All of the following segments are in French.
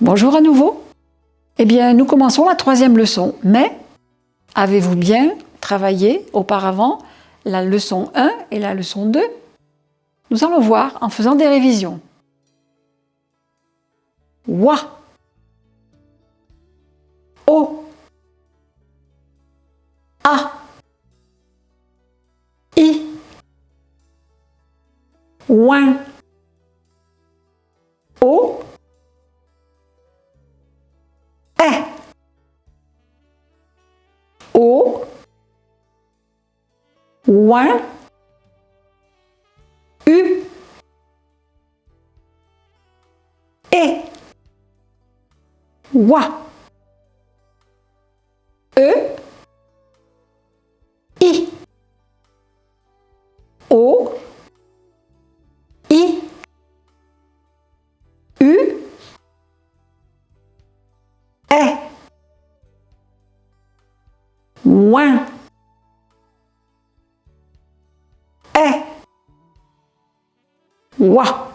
Bonjour à nouveau. Eh bien, nous commençons la troisième leçon, mais avez-vous bien travaillé auparavant la leçon 1 et la leçon 2 Nous allons voir en faisant des révisions. Wa. O. A. I. Ouin O Ouin U E. Wa. E. I. O. I Ouin E Wa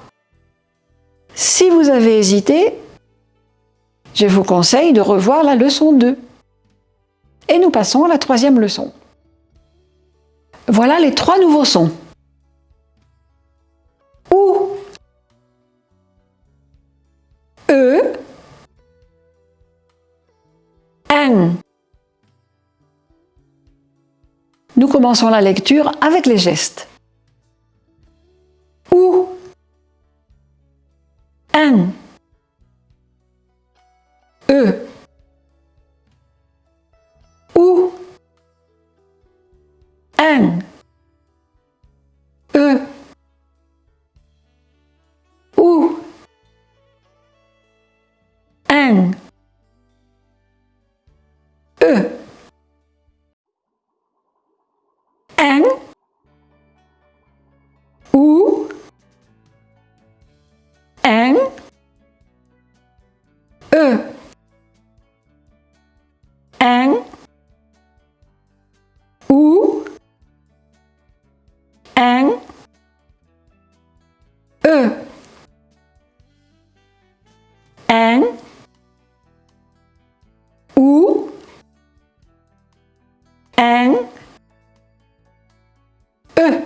Si vous avez hésité, je vous conseille de revoir la leçon 2. Et nous passons à la troisième leçon. Voilà les trois nouveaux sons. Ou, E, N. Nous commençons la lecture avec les gestes. N. Ou. N. E.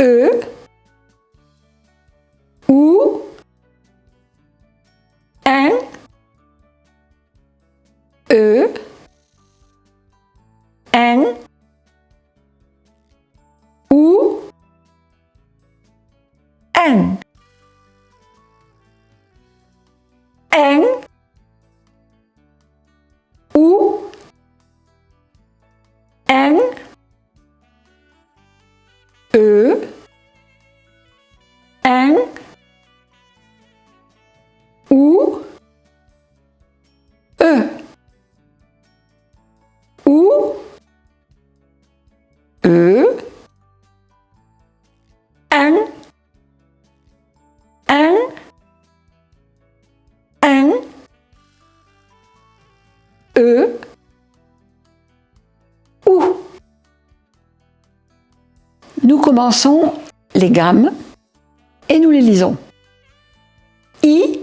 E. Ou. N. E. N. Ou. N. E. N. Ou. E. Ou. E. N. N. N. E. Nous commençons les gammes et nous les lisons. I.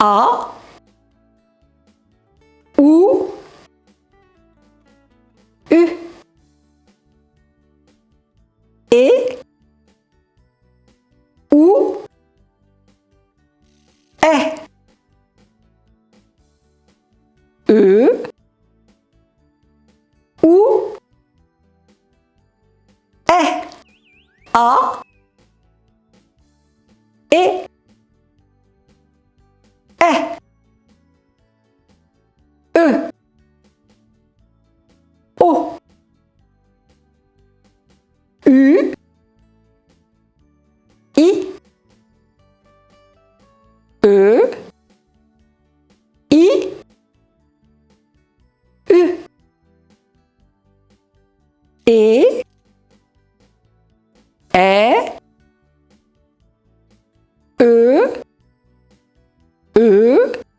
A. A. Et. E. E. O. U. I. E. E. E.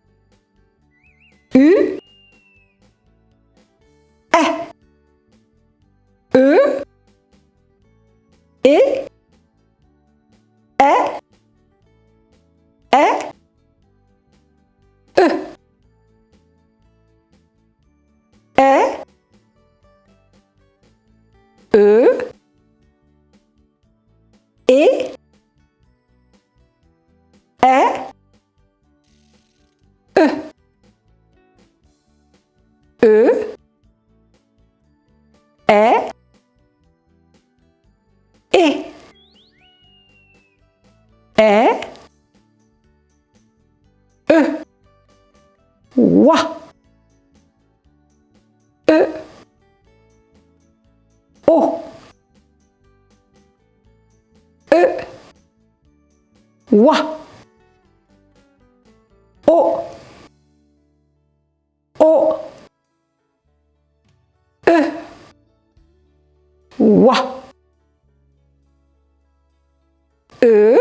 e, est, et, est, e, wa, e, o, e, wa, e, wa. E,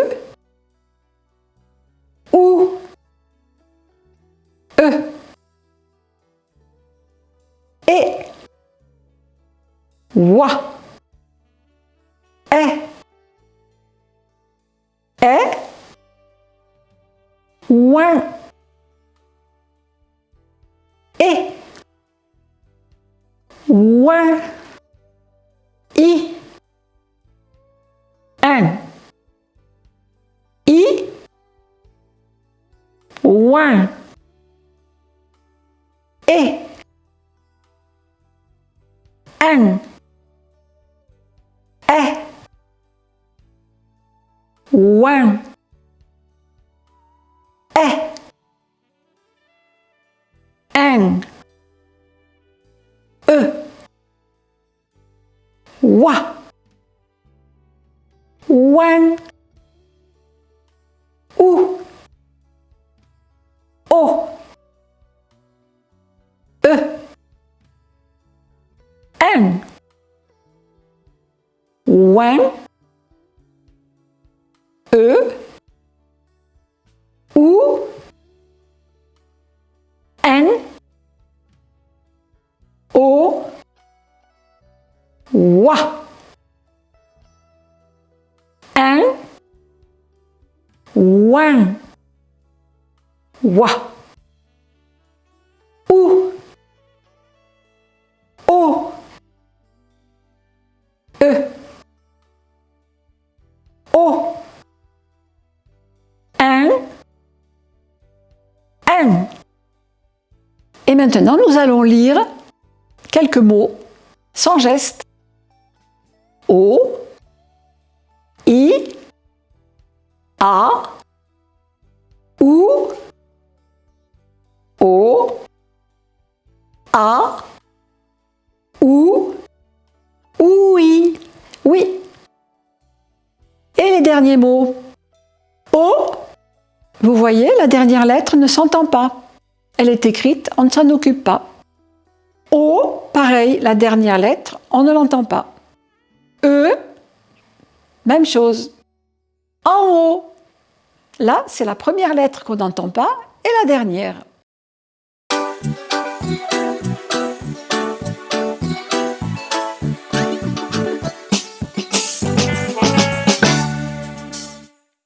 ou, e, et, wa, est, est, ouin, ouin, i, un, i, ouin, et, un, est, ouin, est, un, wa, ouin, ou, o, e, un, ouin, e, wa, un, ouin, wa, ou, o, e, o, un, n. Et maintenant, nous allons lire quelques mots sans geste. O, I, A, ou, O, A, ou, oui, oui. Et les derniers mots? O, vous voyez, la dernière lettre ne s'entend pas. Elle est écrite, on ne s'en occupe pas. O, pareil, la dernière lettre, on ne l'entend pas. E, même chose. En haut, là, c'est la première lettre qu'on n'entend pas et la dernière.